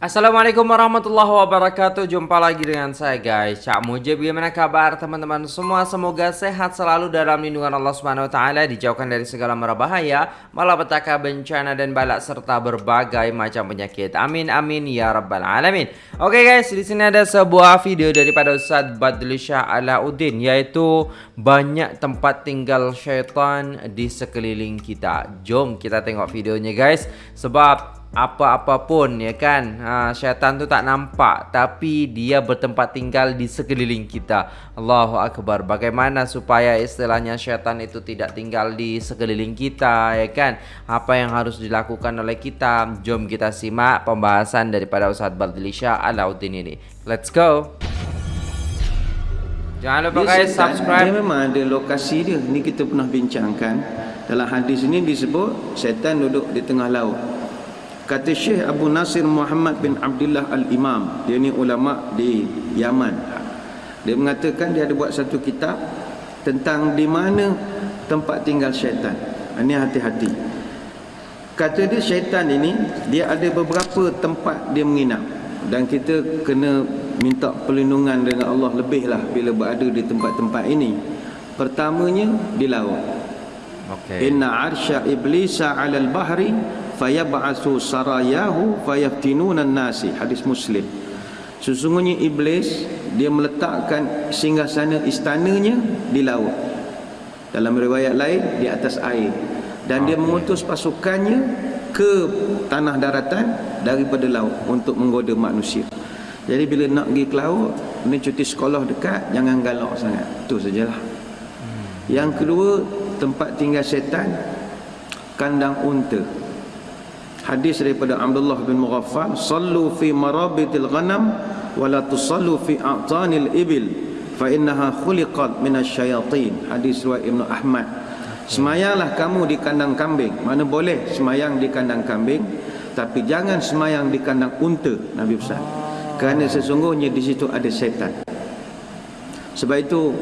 Assalamualaikum warahmatullahi wabarakatuh. Jumpa lagi dengan saya guys. Cak Mujib Bagaimana kabar teman-teman semua? Semoga sehat selalu dalam lindungan Allah Subhanahu Taala Dijauhkan dari segala mara bahaya Malapetaka bencana dan balak Serta berbagai macam penyakit. Amin amin ya rabbal alamin. Oke guys di sini ada sebuah video Daripada Ustaz Badlisha Alauddin Yaitu banyak tempat tinggal syaitan Di sekeliling kita. Jom kita tengok videonya guys. Sebab apa-apa pun ya kan ha, syaitan tu tak nampak tapi dia bertempat tinggal di sekeliling kita Allahu Akbar bagaimana supaya istilahnya syaitan itu tidak tinggal di sekeliling kita ya kan apa yang harus dilakukan oleh kita jom kita simak pembahasan daripada Ustaz Baldilisha Alauddin ini let's go Jangan lupa guys subscribe. Dia memang ada lokasi dia. Ni kita pernah bincangkan. Dalam hadis ini disebut syaitan duduk di tengah laut. Kata Syekh Abu Nasir Muhammad bin Abdullah Al-Imam. Dia ni ulama di Yaman. Dia mengatakan dia ada buat satu kitab Tentang di mana tempat tinggal syaitan. Ini hati-hati. Kata dia syaitan ini Dia ada beberapa tempat dia menginap. Dan kita kena minta perlindungan dengan Allah lebih lah Bila berada di tempat-tempat ini. Pertamanya di laut. Okay. Inna arsya iblisa alal bahri fayab'asu sarayahu fayaftinuna nasi hadis muslim. Sesungguhnya iblis dia meletakkan singgasana istananya di laut. Dalam riwayat lain di atas air. Dan dia mengutus pasukannya ke tanah daratan daripada laut untuk menggoda manusia. Jadi bila nak pergi ke laut ni cuti sekolah dekat jangan galak sangat. Tu sajalah. Hmm. yang kedua tempat tinggal syaitan kandang unta hadis daripada Abdullah bin Mughaffal sallu fi marabitil ghanam wa la tusallu fi a'tanil ibil fa innaha khuliqat minasyayatin. Hadis riwayat Ibnu Ahmad. Semayanglah kamu di kandang kambing. Mana boleh semayang di kandang kambing tapi jangan semayang di kandang unta Nabi pesan kerana sesungguhnya di situ ada setan. Sebab itu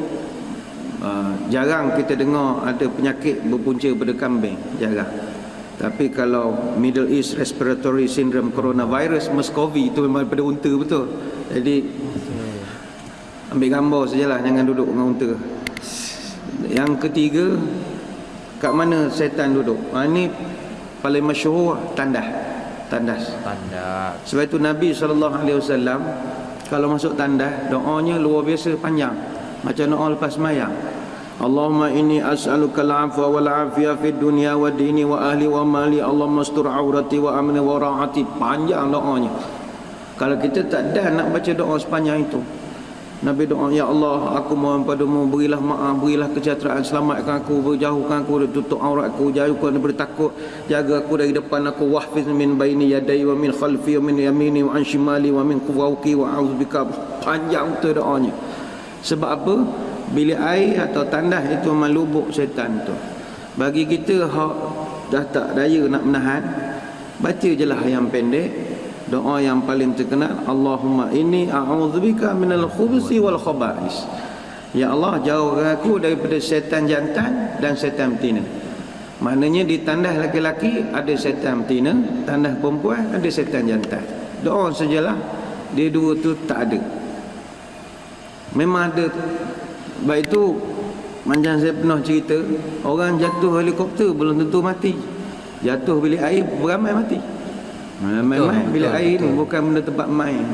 uh, jarang kita dengar ada penyakit berpunca pada kambing. Jarang tapi kalau Middle East Respiratory Syndrome Coronavirus MERS-CoV itu memang daripada unta betul. Jadi ambil gambar sajalah jangan duduk dengan unta. Yang ketiga kat mana setan duduk? Ha, ini paling masyhur tandas. Tandas. Tandas. Sebab itu Nabi SAW kalau masuk tandas doanya luar biasa panjang. Macam doa lepas mayang. Allahumma inni as'aluka al-afwa wal afiya fid dunya wa dini wa ahli wa mali. Allahumma astur aurati wa amni wa ra'ati. Panjang doanya. Kalau kita tak ada nak baca doa sepanjang itu Nabi doa ya Allah aku mohon padamu berilah maaf berilah kesejahteraan. Selamatkan aku berjauhkan aku tutup aurat aku jauhkan daripada takut. Jaga aku dari depan aku. Wahfiz min baini yadai wa min khalfi wa min yamini wa an shimali wa min fawqi wa a'udzubika. Panjang tu doanya. Sebab apa bilik air atau tandas itu memang lubuk syaitan tu. Bagi kita hak dah tak daya nak menahan baca je lah yang pendek doa yang paling terkenal Allahumma inni a'udzubika minal khubusi wal khaba'is. Ya Allah jauhkan aku daripada syaitan jantan dan syaitan betina. Maknanya di tandas laki-laki ada syaitan betina tandas perempuan ada syaitan jantan. Doa sajalah dia dua tu tak ada. Memang ada sebab itu Macam saya pernah cerita Orang jatuh helikopter belum tentu mati. Jatuh bilik air beramai mati. Main-main bilik air ni Bukan benda tempat main.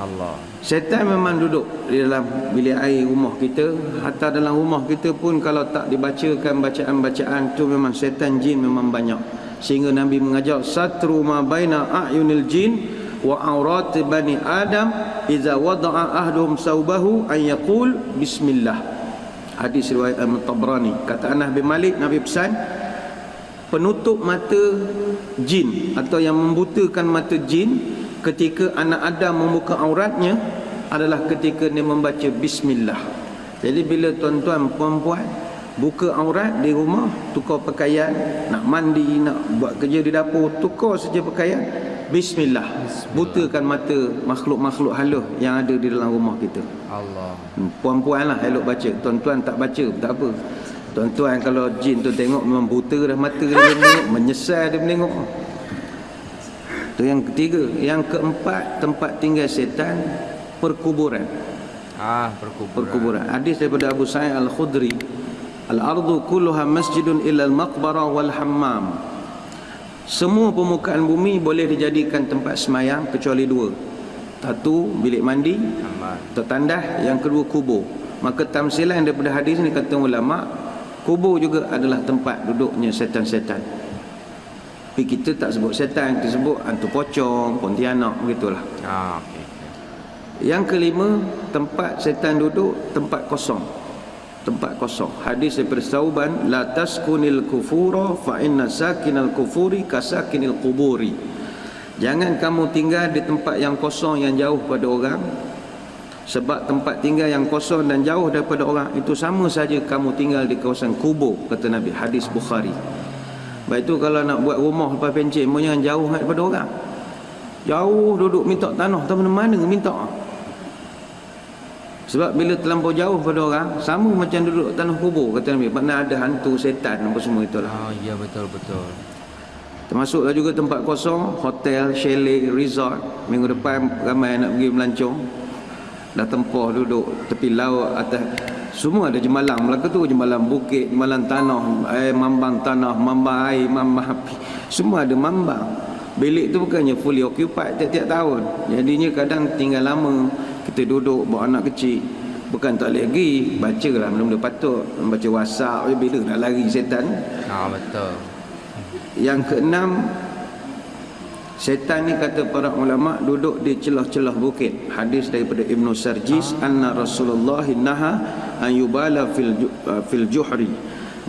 Allah. Setan memang duduk di dalam bilik air rumah kita. Hatta dalam rumah kita pun Kalau tak dibacakan bacaan-bacaan tu Memang setan jin memang banyak. Sehingga Nabi mengajar Satru ma baina a'yunil jin Wa aurat bani Adam iza wada'a ahduhum saubahu an yaqul bismillah. Hadis riwayat al-tabrani kata Anas bin Malik Nabi pesan penutup mata jin atau yang membutakan mata jin ketika anak Adam membuka auratnya adalah ketika dia membaca bismillah. Jadi bila tuan-tuan puan-puan buka aurat di rumah tukar pakaian nak mandi nak buat kerja di dapur tukar saja pakaian Bismillah. Bismillah. Butakan mata makhluk-makhluk halus yang ada di dalam rumah kita. Allah. Hmm, puan-puan lah elok baca. Tuan-tuan tak baca tak apa. Tuan-tuan kalau jin tu tengok memang buta dah mata dia menengok. Menyesal dia menengok. Itu yang ketiga. Yang keempat, tempat tinggal setan perkuburan. Ah, perkuburan. Perkuburan. Hadis daripada Abu Sa'id Al-Khudri. Al-ardu kulluha masjidun illa al-maqbarah wal hammam. Semua permukaan bumi boleh dijadikan tempat semayang kecuali dua. Satu bilik mandi, tertandah, yang kedua kubur. Maka tamsilan daripada hadis ni kata ulama, kubur juga adalah tempat duduknya setan-setan. Tapi kita tak sebut setan, kita sebut hantu pocong, pontianak begitulah. Ah, okay. Yang kelima, tempat setan duduk tempat kosong tempat kosong. Hadis daripada Sauban la taskunil kufura fa inna sakinal kufuri kasakinil quburi. Jangan kamu tinggal di tempat yang kosong yang jauh pada orang sebab tempat tinggal yang kosong dan jauh daripada orang itu sama saja kamu tinggal di kawasan kubur kata Nabi. Hadis Bukhari. Baik itu kalau nak buat rumah lepas pencet jangan jauh daripada orang. Jauh duduk minta tanah tak mana-mana minta sebab bila terlampau jauh pada orang Sama macam duduk tanah kubur Kata Nabi Mana ada hantu setan Apa semua itulah. Oh ya betul betul. Termasuklah juga tempat kosong Hotel, chalet, resort. Minggu depan ramai nak pergi melancong. Dah tempah duduk Tepi laut atas Semua ada jemalang Melaka tu jemalang bukit Jemalang tanah eh, Mambang tanah Mambang air Mambang api. Semua ada mambang. Bilik tu bukannya fully occupied Tiap-tiap tahun. Jadinya kadang tinggal lama kita duduk bawa anak kecil. Bukan tak boleh pergi baca lah benda-benda patut. Baca whatsapp bila nak lari setan. Ah betul. Yang keenam setan ni kata para ulama duduk di celah-celah bukit. Hadis daripada Ibnu Sarjis ah. anna Rasulullah naha an yubala fil uh, fil juhri.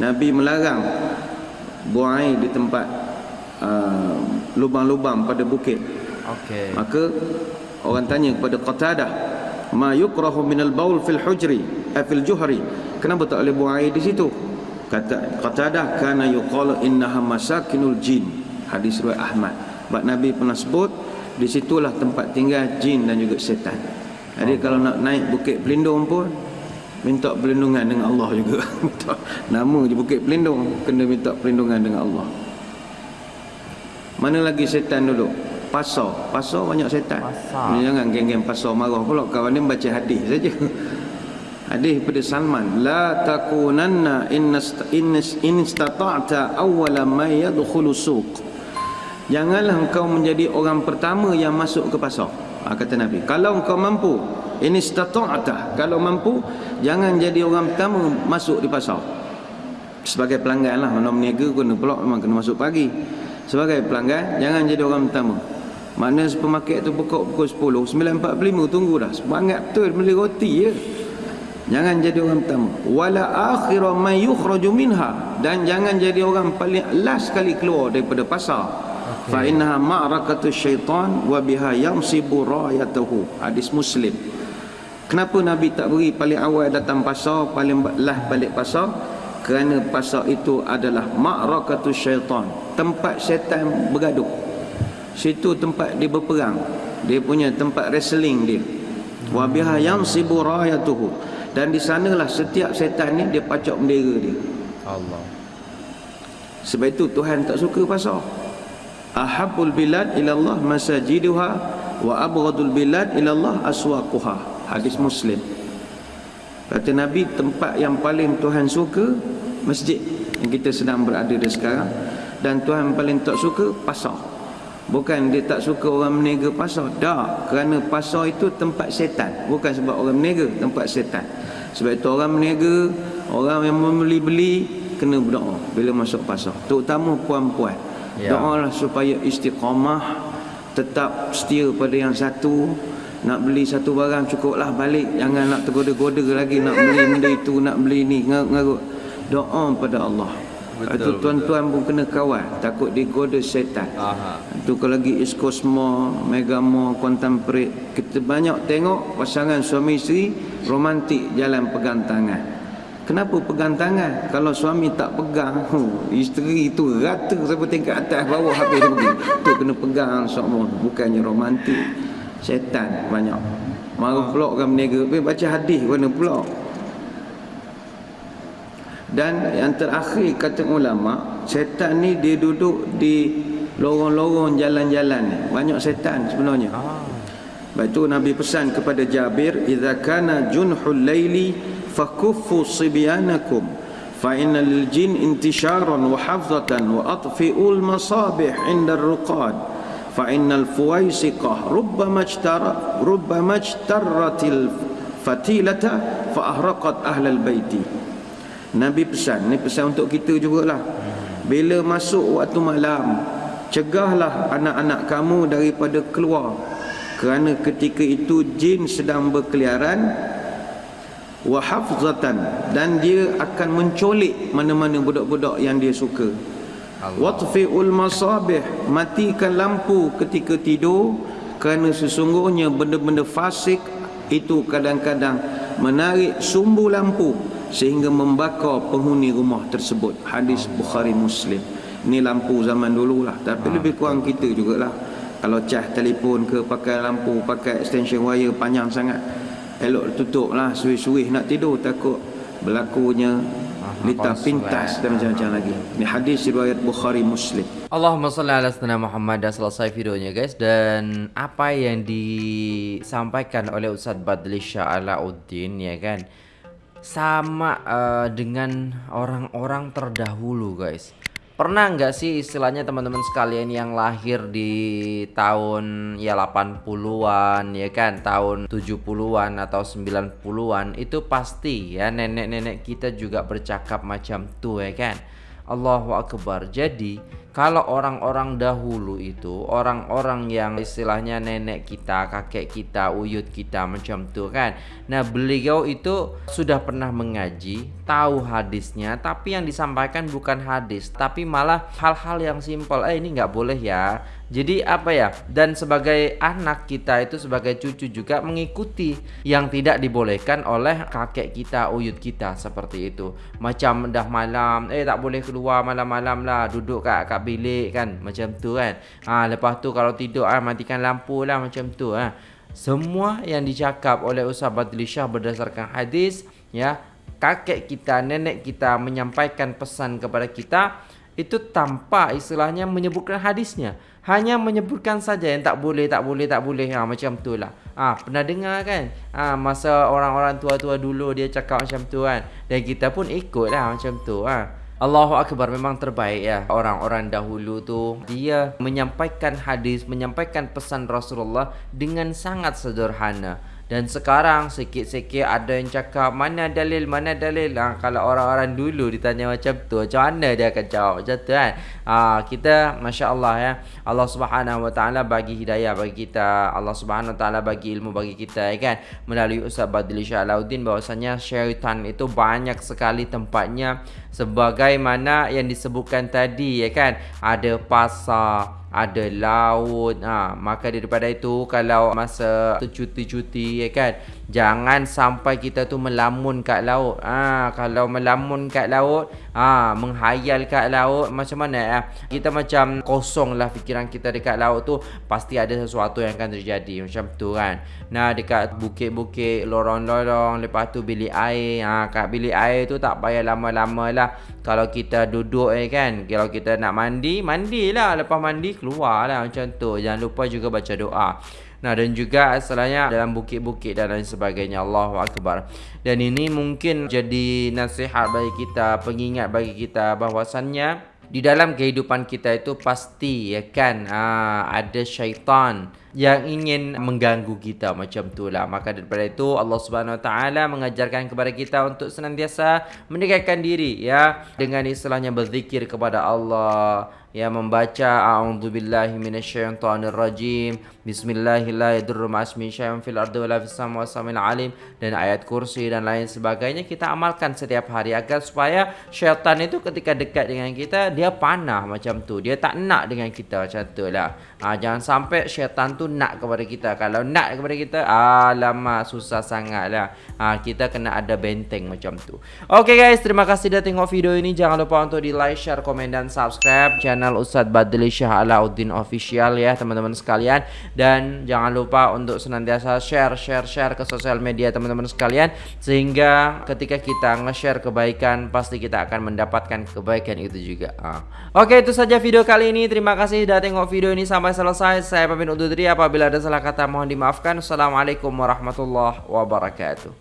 Nabi melarang buang air di tempat uh, lubang-lubang pada bukit. Okey. Maka Orang tanya kepada Qatadah, "Ma yukrahu min al-baul fil hujri, eh, fil juhri?" Kenapa tak boleh buang air di situ? Kata Qatadah, "Kana yuqalu innaha masakinul jin." Hadis riwayat Ahmad. Sebab Nabi pernah sebut di situlah tempat tinggal jin dan juga setan. Jadi kalau nak naik Bukit Pelindung pun minta perlindungan dengan Allah juga. Nama je Bukit Pelindung kena minta perlindungan dengan Allah. Mana lagi setan duduk? Pasar. Pasar banyak setan. Pasar. jangan geng-geng pasar marah pula. Kawan ni baca hadis saja. Hadis pada Salman. La takunanna in istata'ta awwala ma yadkhulu suq. Janganlah engkau menjadi orang pertama yang masuk ke pasar. Ha, kata nabi. Kalau engkau mampu in istata'ta kalau mampu jangan jadi orang pertama masuk di pasar. Sebagai pelanggan lah. Mana meniaga kena pula memang kena masuk pagi. Sebagai pelanggan jangan jadi orang pertama mana supermarket tu buka pukul 10 9.45 tunggu dah Semangat betul beli roti je Jangan jadi orang pertama. Wala akhira man yukhraju minha. Dan jangan jadi orang paling last sekali keluar daripada pasar. Okay. Fa innaha ma'rakatu syaitan Wa biha yamsibu rayatuhu. Hadis muslim. Kenapa Nabi tak beri paling awal datang pasar Paling last balik pasar? Kerana pasar itu adalah Ma'rakatu syaitan. Tempat syaitan bergaduh Situ tempat dia berperang. Dia punya tempat wrestling dia. Wa biha yansibu rayatuhu. Dan di sanalah setiap setan ni dia pacak bendera dia. Allah. Sebab itu Tuhan tak suka pasal. Ahabul bilad ila Allah masajiduha wa abghadul bilad ila Allah aswaquha. Hadis Muslim. Kata Nabi tempat yang paling Tuhan suka masjid yang kita sedang berada di sekarang dan Tuhan paling tak suka pasal. Bukan dia tak suka orang meniaga pasar. Tak Kerana pasar itu tempat setan. Bukan sebab orang meniaga Tempat setan. Sebab itu orang meniaga Orang yang membeli-beli Kena berdoa Bila masuk pasar. Terutama puan-puan. Ya. Doa lah supaya istiqamah Tetap setia pada yang satu. Nak beli satu barang cukuplah balik. Jangan nak tergoda-goda lagi Nak beli benda itu Nak beli ni. Ngarut Doa pada Allah itu tuan-tuan pun kena kawal takut digoda setan. Aha. Itu kalau lagi East Coast Mall, Mega Mall, Contemporary, kita banyak tengok pasangan suami isteri romantik jalan pegang tangan. Kenapa pegang tangan? Kalau suami tak pegang, huh, isteri itu rata sampai tingkat atas bawah habis dia pergi. Tu kena pegang semua, bukannya romantik. Setan banyak. Marah pula orang berniaga, baca hadis mana pula? Dan yang terakhir kata ulama, setan ni dia duduk di lorong-lorong jalan-jalan banyak setan sebenarnya. Ah. Lepas itu Nabi pesan kepada Jabir idza kana junhul laili fakuffu sibyanakum fa innal jin intisharan wa hafzatan wa atfi'ul masabih 'inda ar-ruqad fa innal fuwaisiqah rubbama ijtara rubbama ijtaratil fatilata fa ahraqat ahlal baiti Nabi pesan. Ni pesan untuk kita jugalah. Bila masuk waktu malam cegahlah anak-anak kamu daripada keluar. Kerana ketika itu jin sedang berkeliaran wa hafzatan dan dia akan mencolik mana-mana budak-budak yang dia suka. Watfi'ul masabih matikan lampu ketika tidur kerana sesungguhnya benda-benda fasik itu kadang-kadang menarik sumbu lampu sehingga membakar penghuni rumah tersebut. Hadis Bukhari Muslim. Ni lampu zaman dulu lah tapi ha, lebih kurang kita jugalah. Kalau cah telefon ke pakai lampu pakai extension wire panjang sangat. Elok tutup lah suih-suih nak tidur takut berlakunya lita pintas dan macam-macam lagi. Ni hadis riwayat Bukhari Muslim. Allahumma salli ala sayyidina Muhammad. Dah selesai videonya guys. Dan apa yang disampaikan oleh Ustaz Badli Shah Alauddin ya kan sama uh, dengan orang-orang terdahulu guys Pernah nggak sih istilahnya teman-teman sekalian yang lahir di tahun ya 80-an ya kan, tahun 70-an atau 90-an itu pasti ya nenek-nenek kita juga bercakap macam tuh ya kan. Allahu Akbar. Jadi kalau orang-orang dahulu itu orang-orang yang istilahnya nenek kita, kakek kita, uyut kita macam tu kan. Nah, beliau itu sudah pernah mengaji, tahu hadisnya, tapi yang disampaikan bukan hadis, tapi malah hal-hal yang simpel. Eh ini nggak boleh ya. Jadi apa ya? Dan sebagai anak kita itu sebagai cucu juga mengikuti yang tidak dibolehkan oleh kakek kita, uyut kita seperti itu. Macam dah malam, eh tak boleh keluar malam-malam lah, duduk kat, kat bilik kan, macam tu kan. Ah ha, lepas tu kalau tidur ah matikan lampu lah macam tu ah. Ha. Semua yang dicakap oleh Ustaz Badli Shah berdasarkan hadis ya, kakek kita, nenek kita menyampaikan pesan kepada kita itu tanpa istilahnya menyebutkan hadisnya hanya menyebutkan saja yang tak boleh tak boleh tak boleh. Ha, macam tu lah. Ha, pernah dengar kan? Ha, masa orang-orang tua-tua dulu dia cakap macam tu kan? Dan kita pun ikut lah macam tu ha. Allahu Akbar memang terbaik ya. Orang-orang dahulu tu dia menyampaikan hadis menyampaikan pesan Rasulullah dengan sangat sederhana dan sekarang sikit-sikit ada yang cakap mana dalil, mana dalil. Ha, kalau orang-orang dulu ditanya macam tu, macam mana dia akan jawab macam tu kan? Ha, kita, Masya Allah ya. Allah subhanahu wa ta'ala bagi hidayah bagi kita. Allah subhanahu wa ta'ala bagi ilmu bagi kita ya kan? Melalui Ustaz Badli Syah Alauddin bahwasanya syaitan itu banyak sekali tempatnya. Sebagaimana yang disebutkan tadi ya kan? Ada pasar, ada laut ha, maka daripada itu kalau masa cuti-cuti ya kan? Jangan sampai kita tu melamun kat laut. Ha, kalau melamun kat laut ha, menghayal kat laut. Macam mana ya kita macam kosong lah fikiran kita dekat laut tu. Pasti ada sesuatu yang akan terjadi. Macam tu kan? Nah dekat bukit-bukit lorong-lorong lepas tu bilik air. Ha, kat bilik air tu tak payah lama-lama lah. Kalau kita duduk eh kan? Kalau kita nak mandi mandilah. Lepas mandi keluar lah macam tu. Jangan lupa juga baca doa Nah dan juga asalnya dalam bukit-bukit dan lain sebagainya. Allahu Akbar. Dan ini mungkin jadi nasihat bagi kita Pengingat bagi kita bahwasannya Di dalam kehidupan kita itu pasti ya kan ha, Ada syaitan yang ingin mengganggu kita macam tu lah. Maka daripada itu Allah Subhanahu Wa Taala mengajarkan kepada kita untuk senantiasa mendekatkan diri ya dengan istilahnya berzikir kepada Allah ya membaca a'udzubillahi minasyaitonirrajim bismillahirrahmanirrahim fil alim dan ayat kursi dan lain sebagainya kita amalkan setiap hari agar supaya syaitan itu ketika dekat dengan kita dia panah macam tu dia tak nak dengan kita macam tu lah ha, jangan sampai syaitan tu nak kepada kita. Kalau nak kepada kita, alamak susah sangat lah. Ha, kita kena ada benteng macam tu. Okay guys, terima kasih dah tengok video ini. Jangan lupa untuk di like, share, komen dan subscribe channel Ustaz Badli Syah Alauddin Official ya teman-teman sekalian. Dan jangan lupa untuk senantiasa share, share, share ke sosial media teman-teman sekalian. Sehingga ketika kita nge-share kebaikan, pasti kita akan mendapatkan kebaikan itu juga. Ha. Oke itu saja video kali ini. Terima kasih sudah tengok video ini sampai selesai. Saya pamit undur diri apabila ada salah kata mohon dimaafkan. Assalamualaikum warahmatullahi wabarakatuh.